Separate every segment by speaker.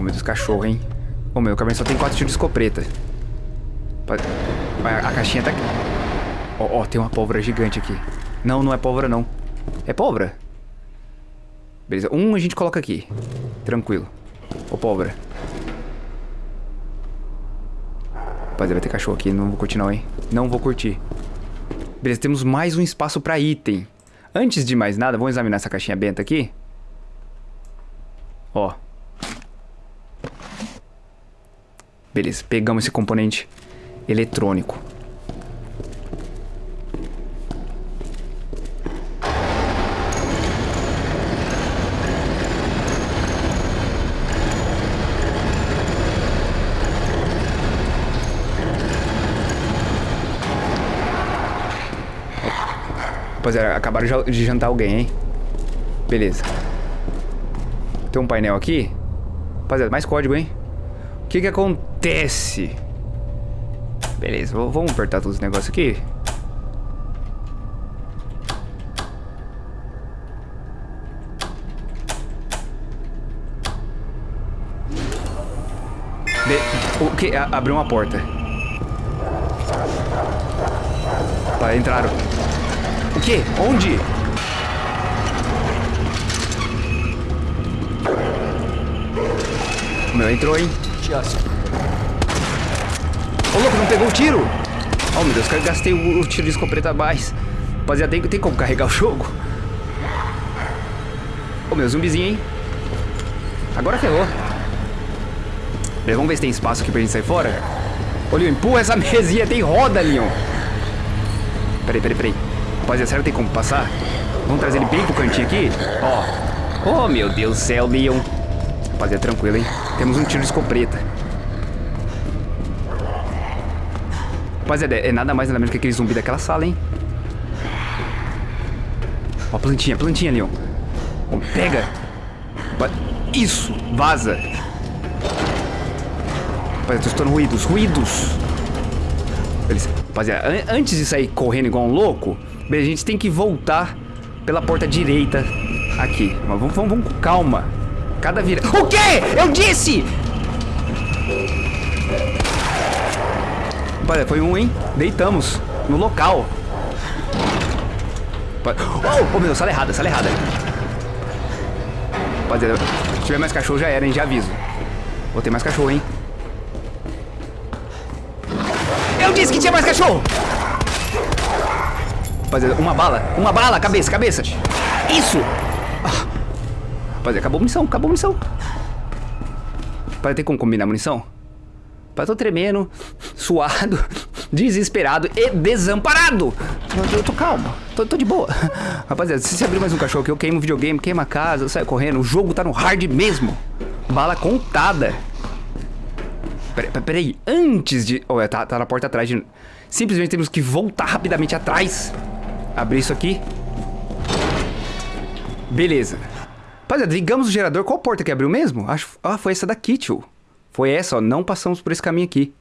Speaker 1: Oh, meu Deus, cachorro, hein? Oh, meu, o caverninha só tem quatro tiros de escopeta. A, caixinha tá... Ó, oh, oh, tem uma pólvora gigante aqui. Não, não é pólvora, não. É pólvora? Beleza, um a gente coloca aqui. Tranquilo. Ô, pólvora. Rapaziada, vai ter cachorro aqui. Não vou curtir não, hein? Não vou curtir. Beleza, temos mais um espaço pra item. Antes de mais nada, vamos examinar essa caixinha benta aqui. Ó. Beleza, pegamos esse componente eletrônico. Rapaziada, acabaram de jantar alguém, hein? Beleza. Tem um painel aqui. Rapaziada, mais código, hein? O que que acontece? Beleza, vamos apertar todos os negócios aqui. De... O que? Abriu uma porta. Para entraram. O quê? Onde? Meu entrou, hein? Ô, louco, não pegou o tiro? Oh, meu Deus, gastei o, o tiro de escopeta mais. Rapaziada, tem, tem como carregar o jogo? Ô, meu zumbizinho, hein? Agora ferrou. Beleza, vamos ver se tem espaço aqui pra gente sair fora. Ô, Leon, empurra essa mesinha, tem roda, Leon. Peraí, peraí, peraí. Rapaziada, será que tem como passar? Vamos trazer ele bem pro cantinho aqui? Ó. Oh, meu Deus do céu, Leon. Rapaziada, tranquilo, hein? Temos um tiro de escopeta. Rapaziada, é nada mais nada menos que aquele zumbi daquela sala, hein? Ó, plantinha, plantinha, Leon. Ó, pega. Isso, vaza. Rapaziada, tô escutando ruídos, ruídos. Rapaziada, antes de sair correndo igual um louco, a gente tem que voltar pela porta direita aqui. Mas vamos, vamos, vamos com calma. Cada vira... O quê? Eu disse! Olha, foi um, hein? Deitamos. No local. Oh, oh meu Deus, sala errada, sala errada. Rapaziada, se tiver mais cachorro já era, hein? Já aviso. Vou ter mais cachorro, hein? Eu disse que tinha mais cachorro! Rapaziada, uma bala. Uma bala. Cabeça, cabeça. Isso. Ah. Rapaziada, acabou a munição. Acabou a munição. Rapaziada, tem como combinar a munição? Rapaziada, tô tremendo, suado, desesperado e desamparado. Eu, eu tô calmo. Tô, tô, de boa. Rapaziada, se você abrir mais um cachorro aqui, eu queimo o videogame, queimo a casa, eu saio correndo. O jogo tá no hard mesmo. Bala contada. Peraí, peraí. Antes de... Oh, tá, tá na porta atrás de... Simplesmente temos que voltar rapidamente atrás. Abrir isso aqui. Beleza. Rapaziada, ligamos o gerador. Qual porta que abriu mesmo? Acho... Ah, foi essa daqui, tio. Foi essa, ó. Não passamos por esse caminho aqui.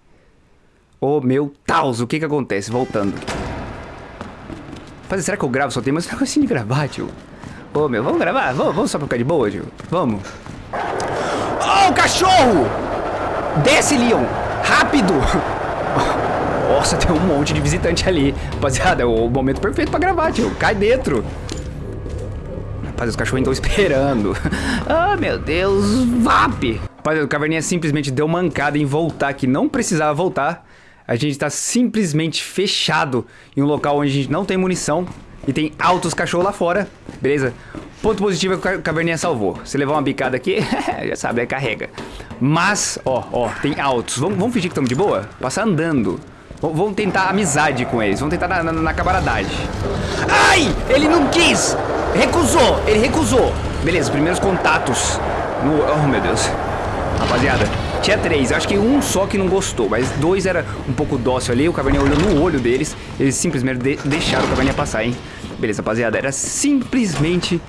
Speaker 1: Oh, meu Taus. O que que acontece? Voltando. Rapaziada, será que eu gravo? Só tem mais um negocinho de gravar, tio. Ô, oh, meu, vamos gravar? Vamos, vamos só pra ficar de boa, tio? Vamos. Oh, cachorro! Desce, Leon! Rápido! Nossa, tem um monte de visitante ali. Rapaziada, é o momento perfeito pra gravar, tio. Cai dentro. Rapaz, os cachorros estão esperando. ah, meu Deus. VAP. Rapaziada, o Caverninha simplesmente deu mancada em voltar, que não precisava voltar. A gente tá simplesmente fechado em um local onde a gente não tem munição e tem altos cachorros lá fora. Beleza? Ponto positivo é que o Caverninha salvou. Se levar uma bicada aqui, já sabe, aí carrega. Mas, ó, ó, tem altos. Vamos, vamos fingir que estamos de boa? Passar andando. Vamos tentar amizade com eles. Vamos tentar na, na, na camaradagem. Ai! Ele não quis! Recusou! Ele recusou! Beleza, primeiros contatos. No... Oh, meu Deus. Rapaziada, tinha três. Acho que um só que não gostou. Mas dois era um pouco dócil ali. O Caverninha olhou no olho deles. Eles simplesmente de deixaram o Caverninha passar, hein? Beleza, rapaziada. Era simplesmente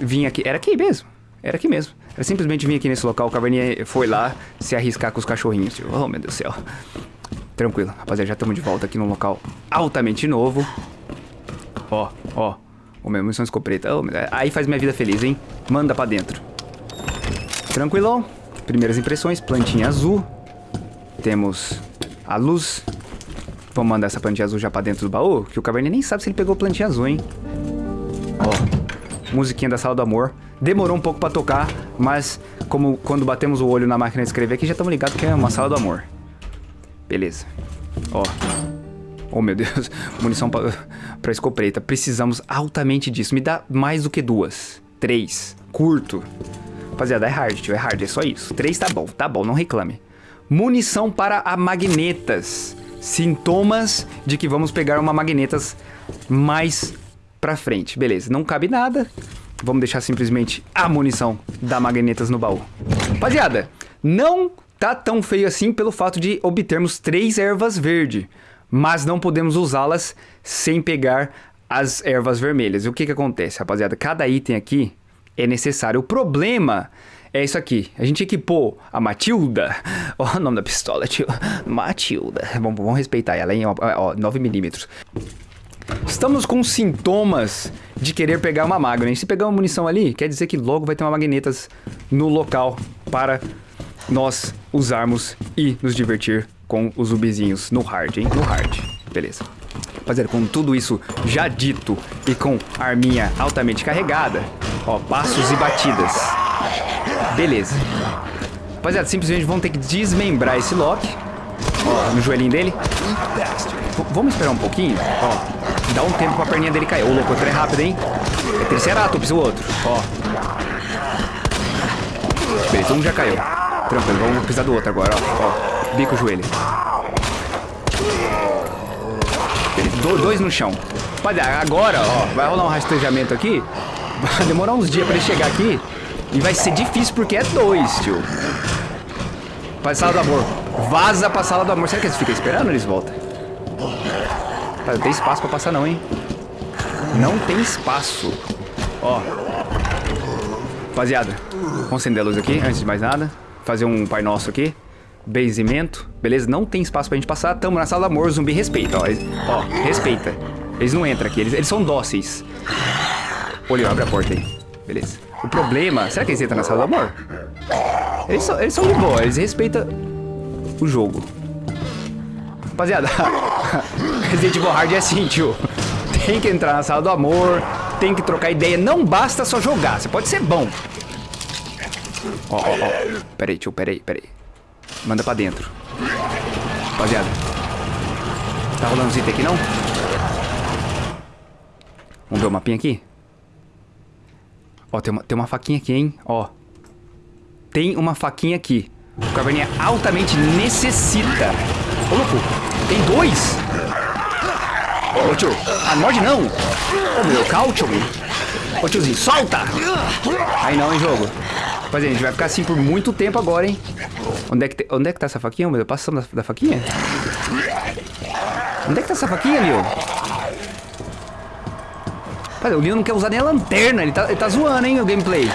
Speaker 1: vir aqui. Era aqui mesmo. Era aqui mesmo. Era simplesmente vir aqui nesse local. O Caverninha foi lá se arriscar com os cachorrinhos. Tipo, oh, meu Deus do céu. Tranquilo, rapaziada, já estamos de volta aqui num local altamente novo. Ó, ó. O meu munição escopeta. Oh, aí faz minha vida feliz, hein? Manda pra dentro. Tranquilão. Primeiras impressões, plantinha azul. Temos a luz. Vamos mandar essa plantinha azul já pra dentro do baú, que o Caverninha nem sabe se ele pegou plantinha azul, hein? Ó, musiquinha da Sala do Amor. Demorou um pouco pra tocar, mas como quando batemos o olho na máquina de escrever aqui, já estamos ligados que é uma Sala do Amor. Beleza. Ó. Oh, meu Deus. Munição pra, pra escopeta. Precisamos altamente disso. Me dá mais do que duas. Três. Curto. Rapaziada, é hard, tio. É hard, é só isso. Três tá bom, tá bom, não reclame. Munição para a magnetas. Sintomas de que vamos pegar uma magnetas mais pra frente. Beleza, não cabe nada. Vamos deixar simplesmente a munição da magnetas no baú. Rapaziada, não tá tão feio assim pelo fato de obtermos três ervas verde. Mas não podemos usá-las sem pegar as ervas vermelhas. E o que que acontece, rapaziada? Cada item aqui é necessário. O problema é isso aqui. A gente equipou a Matilda. Ó, o nome da pistola, tio. Matilda. Vamos, vamos respeitar ela, hein? Ó, ó 9mm. Estamos com sintomas de querer pegar uma magna. Se pegar uma munição ali, quer dizer que logo vai ter uma magnetas no local para nós usarmos e nos divertir com os zumbizinhos no hard, hein? No hard. Beleza. Rapaziada, com tudo isso já dito e com a arminha altamente carregada, ó, passos e batidas. Beleza. Rapaziada, simplesmente vão ter que desmembrar esse Loki. Ó, no joelhinho dele. V vamos esperar um pouquinho? Ó, dá um tempo pra perninha dele cair. Ô, louco, é rápido, hein? É Triceratops o outro. Ó. Beleza, um já caiu. Tranquilo, vamos precisar do outro agora, ó. ó bico o joelho. Do, dois no chão. Olha, agora, ó, vai rolar um rastejamento aqui. Vai demorar uns dias pra ele chegar aqui. E vai ser difícil porque é dois, tio. Pra sala do amor. Vaza pra sala do amor. Será que eles ficam esperando eles voltam? Não tem espaço pra passar não, hein? Não tem espaço. Ó. Rapaziada, vamos acender a luz aqui, antes de mais nada. Fazer um Pai Nosso aqui. Benzimento. Beleza? Não tem espaço pra gente passar. Tamo na sala do amor. Zumbi respeita, ó. Ó, respeita. Eles não entram aqui. Eles, eles são dóceis. Olha, abre a porta aí. Beleza. O problema... Será que eles entram na sala do amor? Eles são, eles são de boa. Eles respeitam o jogo. Rapaziada, Resident Evil Hard é assim, tio. Tem que entrar na sala do amor, tem que trocar ideia. Não basta só jogar, você pode ser bom. Ó, ó, ó. Pera aí, tio, pera aí, pera aí. Manda pra dentro. Rapaziada. Tá rolando os itens aqui, não? Vamos ver o mapinha aqui? Ó, tem uma, tem uma faquinha aqui, hein? Ó. Tem uma faquinha aqui. O Caverninha altamente necessita. Ô, louco. Tem dois? Ô, tio. Ah, morde não. Ô, meu, caution. Ô, tiozinho, solta. Aí não, hein, jogo. Rapaziada, a gente vai ficar assim por muito tempo agora, hein? Onde é que, te... Onde é que tá essa faquinha, meu? Passando da, da faquinha? Onde é que tá essa faquinha, Leo? Rapaz, o Leo não quer usar nem a lanterna. Ele tá, ele tá zoando, hein, o gameplay.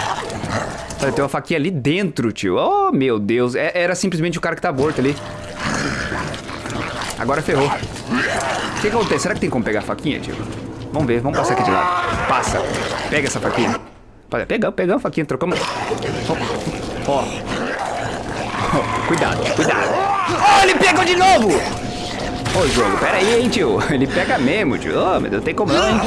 Speaker 1: Olha, tem uma faquinha ali dentro, tio. Oh, meu Deus. É, era simplesmente o cara que tá morto ali. Agora ferrou. O que acontece? Será que tem como pegar a faquinha, tio? Vamos ver, vamos passar aqui de lado. Passa. Pega essa faquinha. Pegamos, pegamos a faquinha, trocamos. Ó. Oh. Oh, cuidado, cuidado. Oh, ele pegou de novo! Ô, jogo, pera aí, hein, tio. Ele pega mesmo, tio. Oh, meu Deus, tem como não?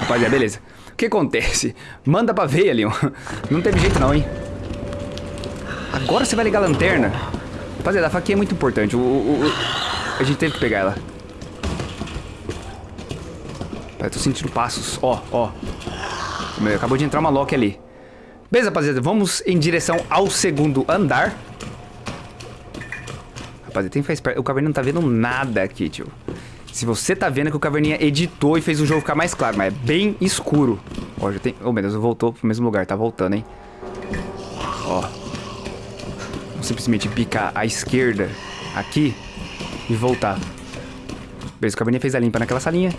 Speaker 1: Rapaziada, beleza. O que acontece? Manda pra ver, Leon. Não teve jeito não, hein? Agora você vai ligar a lanterna. Rapaziada, a faquinha é muito importante. O, o, o... A gente teve que pegar ela. Eu tô sentindo passos. Ó, ó. Meu, acabou de entrar uma Loki ali. Beleza, rapaziada. Vamos em direção ao segundo andar. Rapaziada, tem que ficar esperto. O Caverninha não tá vendo nada aqui, tio. Se você tá vendo que o Caverninha editou e fez o jogo ficar mais claro, mas é bem escuro. Ó, já tem... Oh, meu Deus, voltou pro mesmo lugar. Tá voltando, hein? Ó. Vamos simplesmente picar à esquerda aqui e voltar. Beleza, o Caverninha fez a limpa naquela salinha.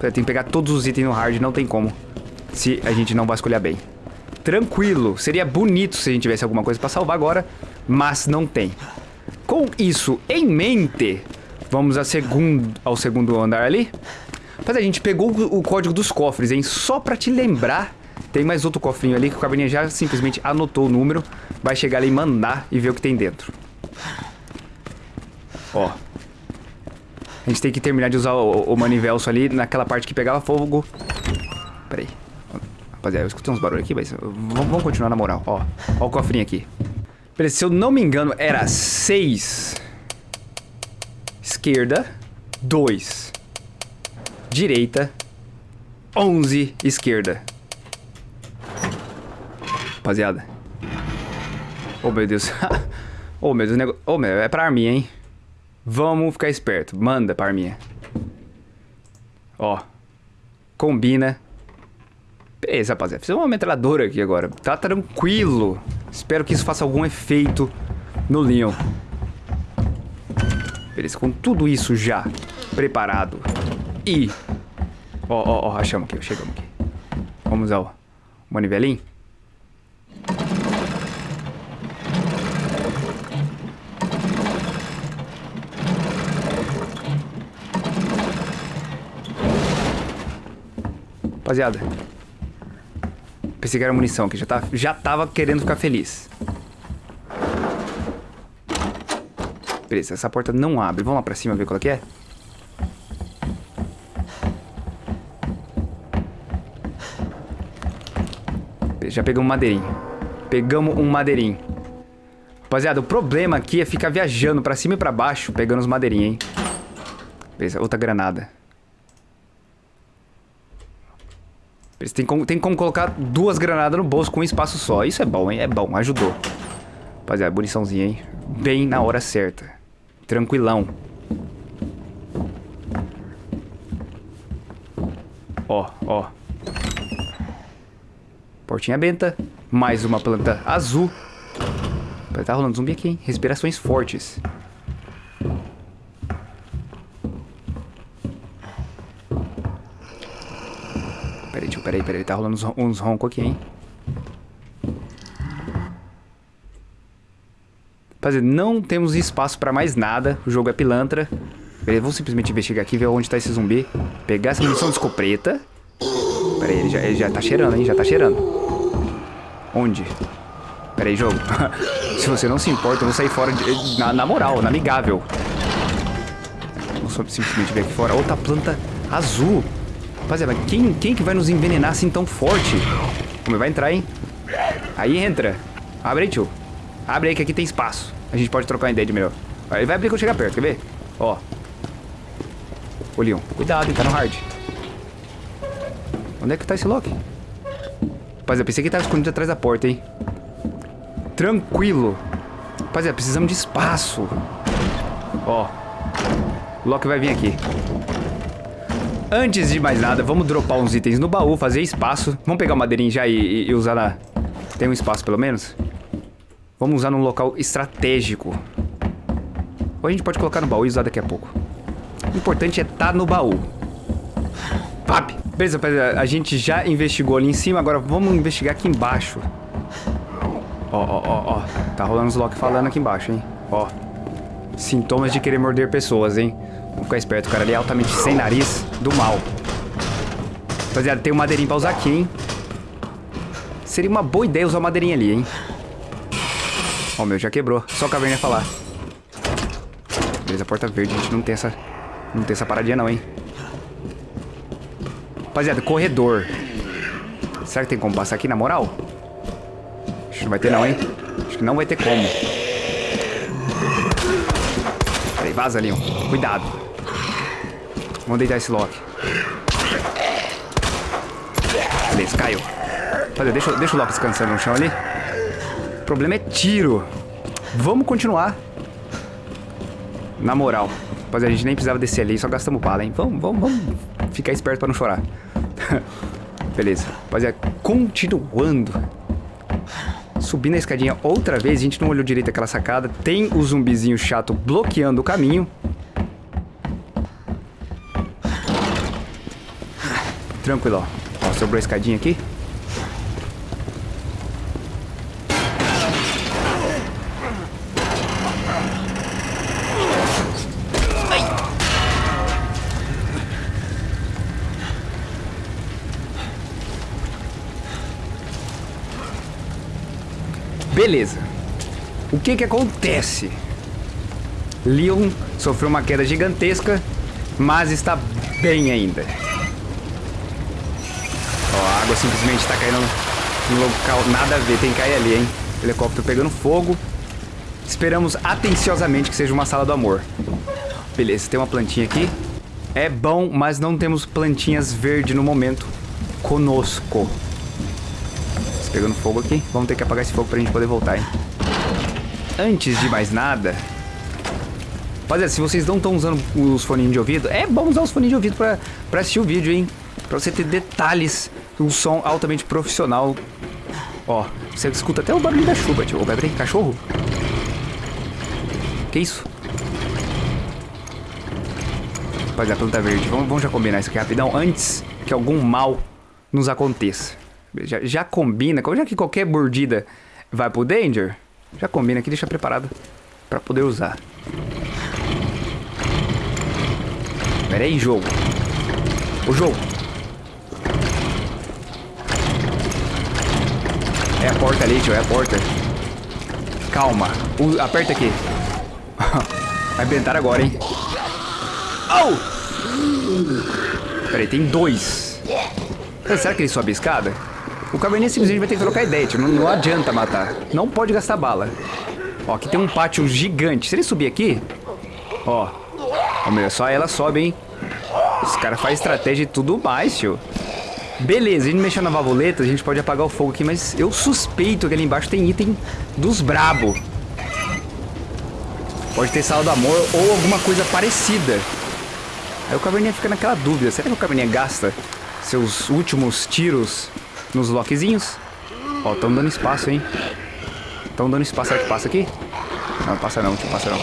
Speaker 1: Tem que pegar todos os itens no hard, não tem como se a gente não vasculhar bem. Tranquilo, seria bonito se a gente tivesse alguma coisa pra salvar agora, mas não tem. Com isso em mente, vamos a segundo, ao segundo andar ali. Mas a gente pegou o código dos cofres, hein? Só pra te lembrar Tem mais outro cofrinho ali que o caverninha já simplesmente anotou o número. Vai chegar ali e mandar e ver o que tem dentro. Ó. A gente tem que terminar de usar o, o manivelso ali naquela parte que pegava fogo. Pera aí. Rapaziada, eu escutei uns barulhos aqui, mas vamos, vamos continuar na moral. Ó, ó o cofrinho aqui. Se eu não me engano, era 6. Esquerda. 2. Direita. 11. Esquerda. Rapaziada. Oh, meu Deus. oh, meu Deus. Oh, meu, é pra arminha, hein? Vamos ficar esperto. Manda pra arminha. Ó. Combina. Beleza, rapaziada. Fiz uma metralhadora aqui agora. Tá tranquilo. Espero que isso faça algum efeito no Leon. Beleza, com tudo isso já preparado. E... Ó, ó, ó, achamos aqui, chegamos aqui. Vamos ao manivelinho. Rapaziada. Pensei que era munição, que já, já tava querendo ficar feliz. Beleza, essa porta não abre. Vamos lá pra cima ver qual é que é? Já pegamos um madeirinho. Pegamos um madeirinho. Rapaziada, o problema aqui é ficar viajando pra cima e pra baixo, pegando os madeirinhos, hein? Beleza, outra granada. Tem como, tem como colocar duas granadas no bolso com um espaço só. Isso é bom, hein? É bom, ajudou. Rapaziada, muniçãozinha, hein? Bem na hora certa. Tranquilão. Ó, ó. Portinha benta. Mais uma planta azul. Tá rolando zumbi aqui, hein? Respirações fortes. Peraí, peraí. Tá rolando uns, uns roncos aqui, hein? Rapaziada, não temos espaço pra mais nada. O jogo é pilantra. Beleza, vamos simplesmente investigar aqui, ver onde tá esse zumbi. Pegar essa munição de escopeta. Pera aí, ele já, ele já tá cheirando, hein? Já tá cheirando. Onde? Pera aí, jogo. se você não se importa, eu vou sair fora de, na, na, moral, na amigável. Vamos simplesmente ver aqui fora. Outra planta azul. Rapaziada, quem, quem que vai nos envenenar assim tão forte? Como vai entrar, hein? Aí entra. Abre aí, tio. Abre aí que aqui tem espaço. A gente pode trocar uma ideia de melhor. Ele vai abrir quando chegar perto, quer ver? Ó. Ô, Leon. Cuidado, ele tá no hard. Onde é que tá esse Loki? Rapaziada, pensei que ele tava escondido atrás da porta, hein? Tranquilo. Rapaziada, precisamos de espaço. Ó. O Loki vai vir aqui. Antes de mais nada, vamos dropar uns itens no baú, fazer espaço. Vamos pegar o madeirinho já e, e, e usar na... Tem um espaço, pelo menos? Vamos usar num local estratégico. Ou a gente pode colocar no baú e usar daqui a pouco. O importante é estar tá no baú. Pap! Beleza, a gente já investigou ali em cima, agora vamos investigar aqui embaixo. Ó, ó, ó, ó. Tá rolando os Loki falando aqui embaixo, hein? Ó. Sintomas de querer morder pessoas, hein? Vamos ficar esperto, o cara ali é altamente sem nariz do mal. Rapaziada, tem um madeirinho pra usar aqui, hein? Seria uma boa ideia usar o madeirinho ali, hein? Ó, o meu já quebrou. Só a caverna ia falar. Beleza, porta verde. A gente não tem essa... Não tem essa paradinha não, hein? Rapaziada, corredor. Será que tem como passar aqui, na moral? Acho que não vai ter não, hein? Acho que não vai ter como. Peraí, vaza, Leon. Cuidado. Vamos deitar esse Loki. Beleza, caiu. Rapaziada, deixa, deixa o Loki descansando no chão ali. O problema é tiro. Vamos continuar. Na moral. Rapaziada, a gente nem precisava descer ali, só gastamos bala, hein? Vamos, vamos, vamos ficar esperto pra não chorar. Beleza. Rapaziada, continuando. Subindo a escadinha outra vez, a gente não olhou direito aquela sacada. Tem o zumbizinho chato bloqueando o caminho. Tranquilo, ó. ó sobrou a escadinha aqui. Beleza. O que que acontece? Leon sofreu uma queda gigantesca, mas está bem ainda. Água simplesmente está caindo no local nada a ver, tem que cair ali, hein? Helicóptero pegando fogo. Esperamos atenciosamente que seja uma sala do amor. Beleza, tem uma plantinha aqui. É bom, mas não temos plantinhas verdes no momento conosco. Tá pegando fogo aqui. Vamos ter que apagar esse fogo pra gente poder voltar, hein? Antes de mais nada... Rapaziada, se vocês não estão usando os foninhos de ouvido, é bom usar os foninhos de ouvido pra, pra assistir o vídeo, hein? Pra você ter detalhes, um som altamente profissional. Ó, você escuta até o barulho da chuva, tio. Ô, peraí, cachorro? Que isso? Rapaziada, planta verde. Vamos, vamos já combinar isso aqui rapidão, antes que algum mal nos aconteça. Já, já combina, já que qualquer mordida vai pro Danger, já combina aqui, deixa preparado pra poder usar. Pera aí, jogo. O jogo. É a porta ali, tio, é a porta. Calma. Aperta aqui. Vai inventar agora, hein? Oh! Peraí, tem dois. Será que ele sobe a escada? O caverninha simplesmente vai ter que trocar ideia, tio. Não, não adianta matar. Não pode gastar bala. Ó, aqui tem um pátio gigante. Se ele subir aqui... Ó. Ó, meu, só ela sobe, hein? Esse cara faz estratégia e tudo mais, tio. Beleza, a gente mexendo na valvuleta, a gente pode apagar o fogo aqui, mas eu suspeito que ali embaixo tem item dos brabo. Pode ter sala do amor ou alguma coisa parecida. Aí o caverninha fica naquela dúvida, será que o caverninha gasta seus últimos tiros nos lockzinhos? Ó, estão dando espaço, hein? Estão dando espaço, será que passa aqui? Não, passa não, tio, passa não. Ó,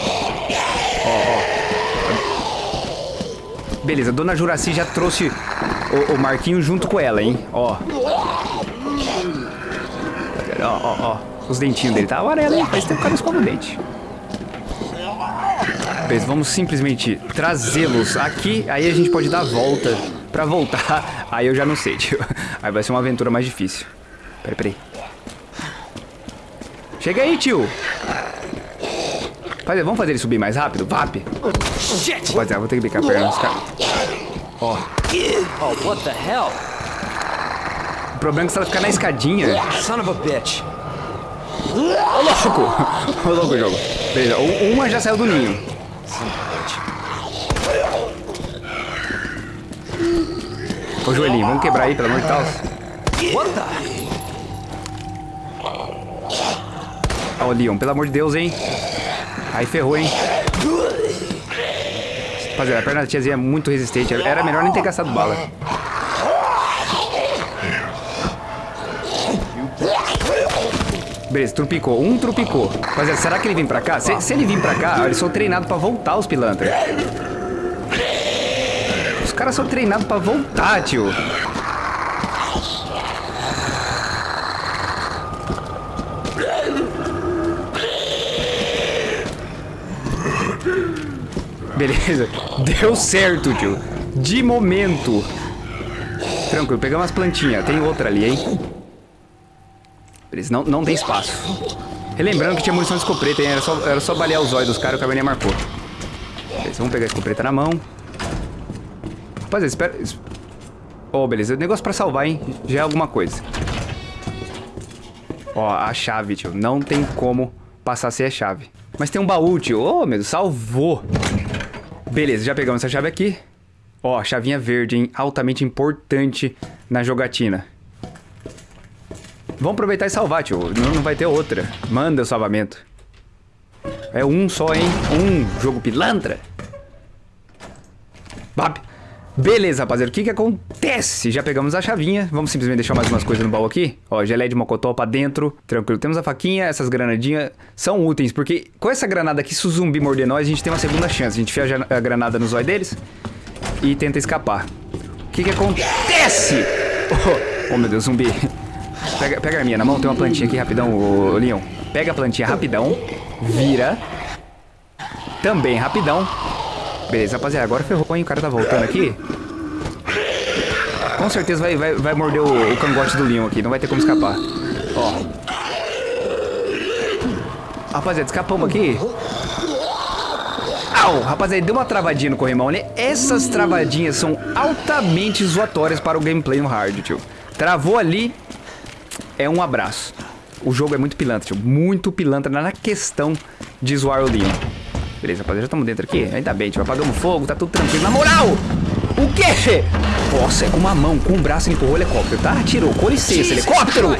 Speaker 1: ó. Beleza, dona Juraci já trouxe o, o Marquinho junto com ela, hein? Ó. Ó, ó, ó. Os dentinhos dele tá amarelo, hein? Faz tempo que o cara escova o dente. Beleza, vamos simplesmente trazê-los aqui. Aí a gente pode dar a volta pra voltar. Aí eu já não sei, tio. Aí vai ser uma aventura mais difícil. Peraí, peraí. Chega aí, tio. Rapaziada, vamos fazer ele subir mais rápido? VAP. Rapaziada, vou ter que bicar a perna dos caras. Ó.
Speaker 2: Oh, what the hell?
Speaker 1: O problema é que se ela ficar na escadinha...
Speaker 2: Son of a bitch.
Speaker 1: Ô, louco! Ô, louco jogo. Beleza, uma já saiu do ninho. Ô, joelhinho, vamos quebrar aí, pelo amor de Deus.
Speaker 2: What the?
Speaker 1: Ó, Leon, pelo amor de Deus, hein? Aí ferrou, hein? Rapaziada, a perna da tiazinha é muito resistente. Era melhor nem ter gastado bala. Beleza, trupicou. Um trupicou. Rapaziada, será que ele vem pra cá? Se, se ele vir pra cá, eles são treinados pra voltar, os pilantras. Os caras são treinados pra voltar, tio. Beleza. Deu certo, tio. De momento. Tranquilo, pegamos as plantinhas. Tem outra ali, hein? Beleza, não, não tem espaço. Relembrando que tinha munição de escopeta, hein? Era só, era só balear os olhos dos caras, o caverninha marcou. Beleza, vamos pegar a escopeta na mão. Rapaziada, espera... es- Ó, beleza. Negócio pra salvar, hein? Já é alguma coisa. Ó, a chave, tio. Não tem como passar sem a chave. Mas tem um baú, tio. Ô, meu Deus, salvou. Beleza, já pegamos essa chave aqui. Ó, chavinha verde, hein? Altamente importante na jogatina. Vamos aproveitar e salvar, tio. Não, não vai ter outra. Manda o salvamento. É um só, hein? Um jogo pilantra. Bab. Beleza, rapaziada. O que que acontece? Já pegamos a chavinha. Vamos simplesmente deixar mais umas coisas no baú aqui. Ó, geleia de mocotó pra dentro. Tranquilo. Temos a faquinha. Essas granadinhas são úteis. Porque com essa granada aqui, se o zumbi morder nós, a gente tem uma segunda chance. A gente enfia a granada no zóio deles e tenta escapar. O que que acontece? Oh, oh, meu Deus, zumbi. Pega, pega a minha na mão. Tem uma plantinha aqui rapidão, ô, Leon. Pega a plantinha rapidão. Vira. Também rapidão. Beleza, rapaziada, agora ferrou, hein? O cara tá voltando aqui. Com certeza vai, vai, vai morder o, o cangote do Leon aqui, não vai ter como escapar. Ó. Rapaziada, escapamos aqui. Au! Rapaziada, deu uma travadinha no corrimão ali. Essas travadinhas são altamente zoatórias para o gameplay no hard, tio. Travou ali, é um abraço. O jogo é muito pilantra, tio. Muito pilantra na questão de zoar o Leon. Beleza, rapaziada, já estamos dentro aqui. Ainda bem, tio. Apagamos fogo, tá tudo tranquilo. Na moral! O quê? Nossa, é com uma mão, com um braço ele empurrou o helicóptero, tá? Tirou, com licença, helicóptero!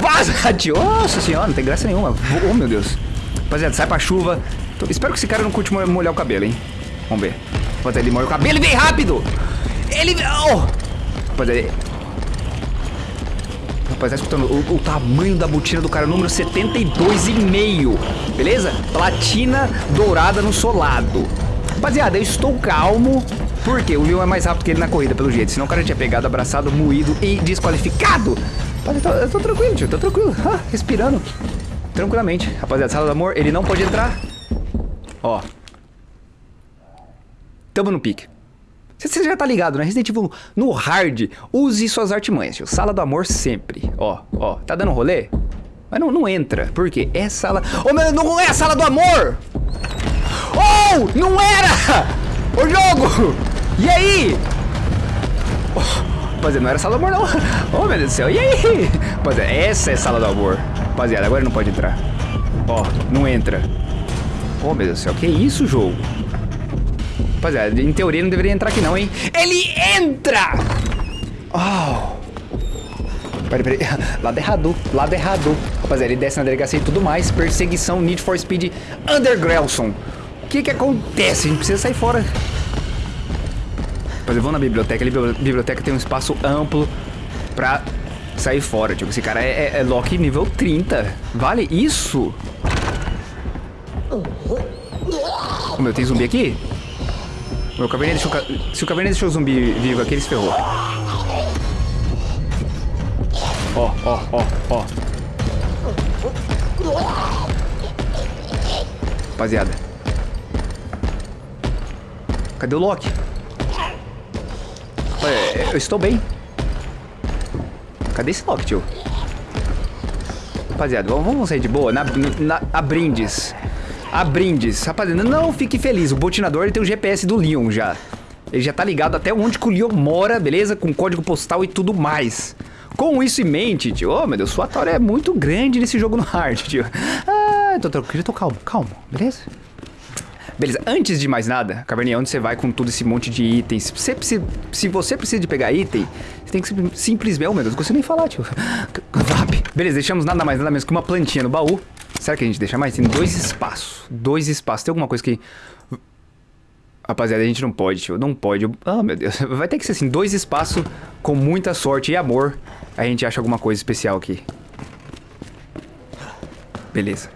Speaker 1: Vaza, tio! Nossa senhora, não tem graça nenhuma. Oh, meu Deus. Rapaziada, sai pra chuva. Tô- Espero que esse cara não curte mo- molhar o cabelo, hein? Vamos ver. Rapaziada, ele molha o cabelo e vem rápido! Ele... Oh! Rapaziada, Rapaz, tá escutando o, o tamanho da botina do cara, número 72,5. Beleza? Platina dourada no solado. Rapaziada, eu estou calmo. Porque o Leon é mais rápido que ele na corrida, pelo jeito. Senão o cara tinha pegado, abraçado, moído e desqualificado. Rapaziada, eu eu tô tranquilo, tio. Tô tranquilo. Ah, respirando. Tranquilamente. Rapaziada, sala do amor, ele não pode entrar. Ó. Tamo no pique. Você- já tá ligado, né? Resident Evil no hard, use suas artimanhas, tio. Sala do amor sempre. Ó, ó, tá dando rolê? Mas não, não entra. Por quê? É sala... Ô, meu, não é a sala do amor! Oh, não era! O jogo! E aí? Oh, rapaziada, não era sala do amor, não. Oh, meu Deus do céu. E aí? Rapaziada, essa é sala do amor. Rapaziada, agora não pode entrar. Ó, não entra. Oh, meu Deus do céu. Que isso, jogo? Rapaziada, em teoria não deveria entrar aqui não, hein? Ele entra! Oh. Peraí, peraí. Lado errado, lado errado. Rapaziada, ele desce na delegacia e tudo mais. Perseguição Need for Speed Undergrelson. O que que acontece? A gente precisa sair fora. Rapaziada, vamos na biblioteca. Ali, biblioteca tem um espaço amplo pra sair fora. Tipo, esse cara é, é, é Loki nível 30. Vale isso? Ô, meu, tem zumbi aqui? Meu, caverninha deixou, se o caverninha deixou o zumbi vivo aqui, ele se ferrou. Ó, ó, ó, ó. Rapaziada. Cadê o Loki? Olha, eu estou bem. Cadê esse Loki, tio? Rapaziada, vamos sair de boa. Na, na, a brindes. A brindes. Rapaziada, não fique feliz. O botinador tem o GPS do Leon já. Ele já tá ligado até onde que o Leon mora, beleza? Com código postal e tudo mais. Com isso em mente, tio. Oh, meu Deus, sua tora é muito grande nesse jogo no hard, tio. Ah, tô tranquilo, tô calmo, calmo, beleza? Beleza, antes de mais nada, Caverninha, onde você vai com todo esse monte de itens? Se você, precisa, se você precisa de pegar item, você tem que sim- simplesmente... Oh, meu Deus, não consigo nem falar, tio. Vap. Beleza, deixamos nada mais, nada menos que uma plantinha no baú. Será que a gente deixa mais? Tem dois espaços. Dois espaços. Tem alguma coisa que... Rapaziada, a gente não pode, tio. Não pode. Ah, meu Deus. Vai ter que ser assim, dois espaços com muita sorte e amor. A gente acha alguma coisa especial aqui. Beleza.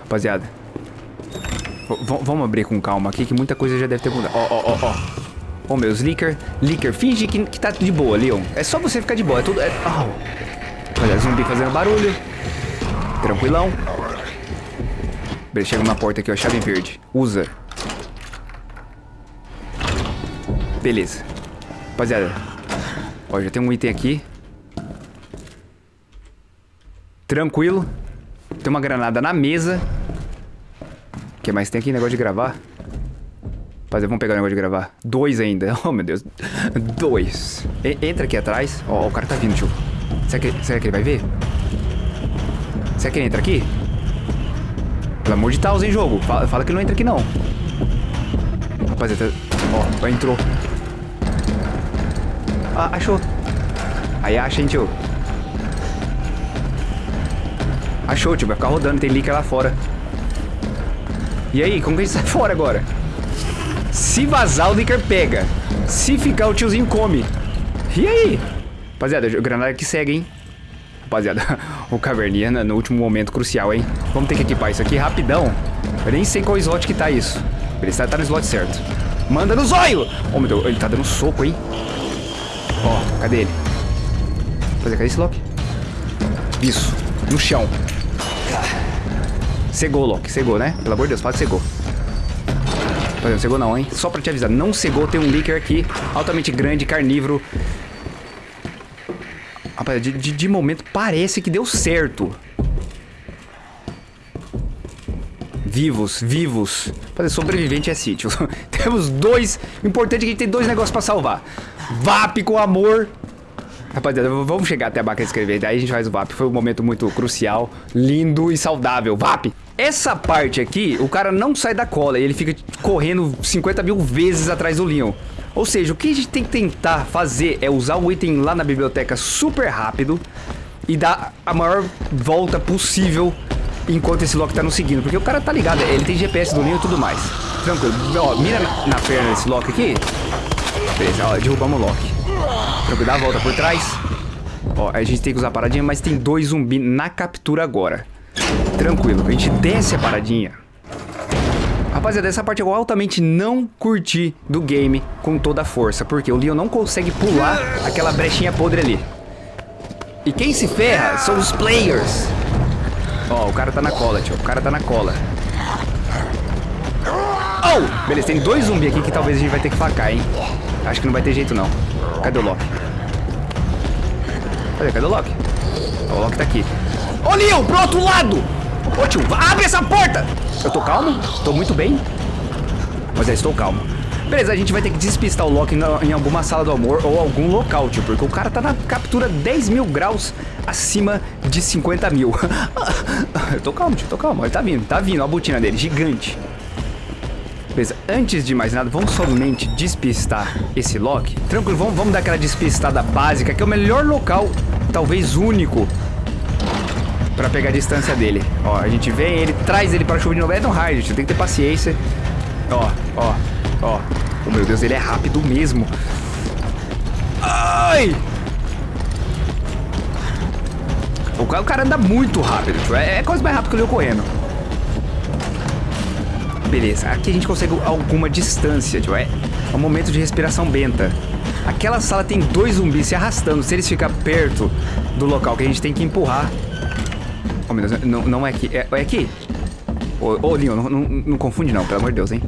Speaker 1: Rapaziada. v- vamos abrir com calma aqui, que muita coisa já deve ter mudado. Ó, ó, ó, ó. Ó, meus Licker. Licker, finge que, que tá de boa, Leon. É só você ficar de boa. É tudo... É... Au. Olha, zumbi fazendo barulho. Tranquilão. Chega uma porta aqui, ó. Chave verde. Usa. Beleza. Rapaziada. Ó, já tem um item aqui. Tranquilo. Tem uma granada na mesa. O que mais tem aqui? Negócio de gravar. Rapaziada, vamos pegar o negócio de gravar. Dois ainda. Oh, meu Deus. Dois. E- entra aqui atrás. Ó, o cara tá vindo, tio. Será que, será que ele vai ver? Será que ele entra aqui? Pelo amor de Deus, hein, jogo? Fala, fala que ele não entra aqui, não. Rapaziada, ó, entrou. Ah, achou. Aí acha, hein, tio. Achou, tio. Vai ficar rodando, tem licker lá fora. E aí, como que a gente sai fora agora? Se vazar, o licker pega. Se ficar, o tiozinho come. E aí? Rapaziada, granada que segue, hein? Rapaziada, o caverninha no último momento crucial, hein? Vamos ter que equipar isso aqui rapidão. Eu nem sei qual slot que tá isso. Ele está tá no slot certo. Manda no zóio! Oh, meu Deus, ele tá dando soco, hein? Ó, cadê ele? Rapaziada, cadê esse Loki? Isso, no chão. Cegou, Loki, cegou, né? Pelo amor de Deus, fala que cegou. Rapaziada, não cegou não, hein? Só pra te avisar, não cegou, tem um Licker aqui, altamente grande, carnívoro. Rapaz, de, de, de momento parece que deu certo. Vivos, vivos. Fazer sobrevivente é sítio. Temos dois. O importante é que a gente tem dois negócios pra salvar. VAP com amor. Rapaziada, vamos chegar até a máquina de escrever. Daí a gente faz o VAP. Foi um momento muito crucial, lindo e saudável. VAP! Essa parte aqui, o cara não sai da cola. Ele fica correndo 50 mil vezes atrás do Leon. Ou seja, o que a gente tem que tentar fazer é usar o item lá na biblioteca super rápido e dar a maior volta possível enquanto esse Loki tá nos seguindo. Porque o cara tá ligado, ele tem GPS do Leon e tudo mais. Tranquilo. Ó, mira na, na perna desse Loki aqui. Beleza, ó, derrubamos o Loki. Tranquilo, dá a volta por trás. Ó, a gente tem que usar a paradinha, mas tem dois zumbis na captura agora. Tranquilo, a gente desce a paradinha. Rapaziada, essa parte eu altamente não curti do game com toda a força. Porque o Leon não consegue pular aquela brechinha podre ali. E quem se ferra são os players. Ó, oh, o cara tá na cola, tio. O cara tá na cola. Oh! Beleza, tem dois zumbis aqui que talvez a gente vai ter que facar, hein? Acho que não vai ter jeito, não. Cadê o Loki? Cadê, cadê o Loki? O Loki tá aqui. Ô, oh, Leon, pro outro lado! Ô, tio, abre essa porta! Eu tô calmo? Tô muito bem. Mas eu estou calmo. Beleza, a gente vai ter que despistar o Loki em alguma sala do amor ou algum local, tio. Porque o cara tá na captura 10 mil graus acima de 50 mil. eu tô calmo, tio, tô calmo. Ele tá vindo, tá vindo. A botina dele, gigante. Beleza, antes de mais nada, vamos somente despistar esse Loki. Tranquilo, vamos, vamos dar aquela despistada básica, que é o melhor local, talvez único, pra pegar a distância dele. Ó, a gente vem, ele traz ele para a chuva de novo. É no raio, gente, tem que ter paciência. Ó, ó, ó. Oh, meu Deus, ele é rápido mesmo. Ai! O cara, anda muito rápido, tipo, é, é quase mais rápido que eu correndo. Beleza, aqui a gente consegue alguma distância, tipo, é um momento de respiração benta. Aquela sala tem dois zumbis se arrastando. Se eles ficarem perto do local que a gente tem que empurrar... Oh, meu Deus, não, não é aqui. É, é aqui? Ô, ô Leon, não, não, não confunde não, pelo amor de Deus, hein?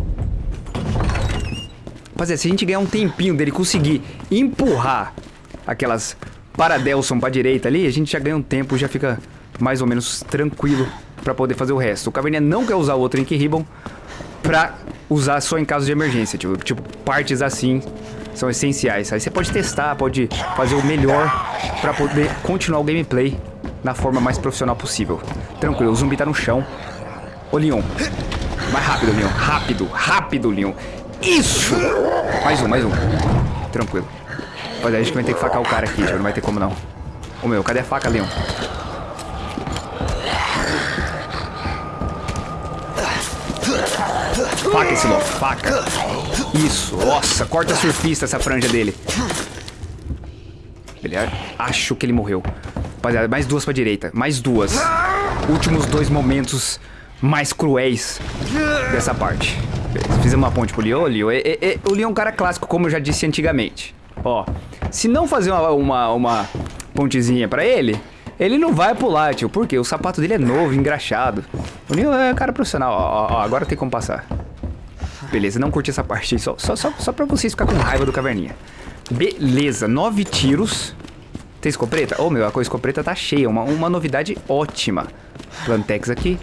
Speaker 1: Rapaziada, se a gente ganhar um tempinho dele conseguir empurrar aquelas Paradelson pra direita ali, a gente já ganha um tempo, já fica mais ou menos tranquilo pra poder fazer o resto. O Caverninha não quer usar o outro Ink Ribbon pra usar só em caso de emergência. Tipo, tipo, partes assim são essenciais. Aí você pode testar, pode fazer o melhor pra poder continuar o gameplay na forma mais profissional possível. Tranquilo, o zumbi tá no chão. Ô, Leon. Mais rápido, Leon. Rápido, rápido, Leon. Isso! Mais um, mais um. Tranquilo. Rapaziada, a gente vai ter que facar o cara aqui, não vai ter como não. Ô meu, cadê a faca, Leon? Faca esse louco, faca. Isso, nossa, corta surfista essa franja dele. Ele é, acho que ele morreu. Rapaziada, mais duas pra direita, mais duas. Últimos dois momentos mais cruéis dessa parte. Fizemos uma ponte pro Leon. Leon é, é, é, o Leon é um cara clássico, como eu já disse antigamente. Ó, se não fazer uma, uma, uma pontezinha pra ele, ele não vai pular, tio. Por quê? O sapato dele é novo, engraxado. O Nil é cara profissional. Ó, ó, agora tem como passar. Beleza, não curti essa parte. Só, só, só, só pra vocês ficar com raiva do caverninha. Beleza, nove tiros. Tem escopeta? Ô, oh, meu, a escopeta tá cheia. Uma, uma novidade ótima. Plantex aqui.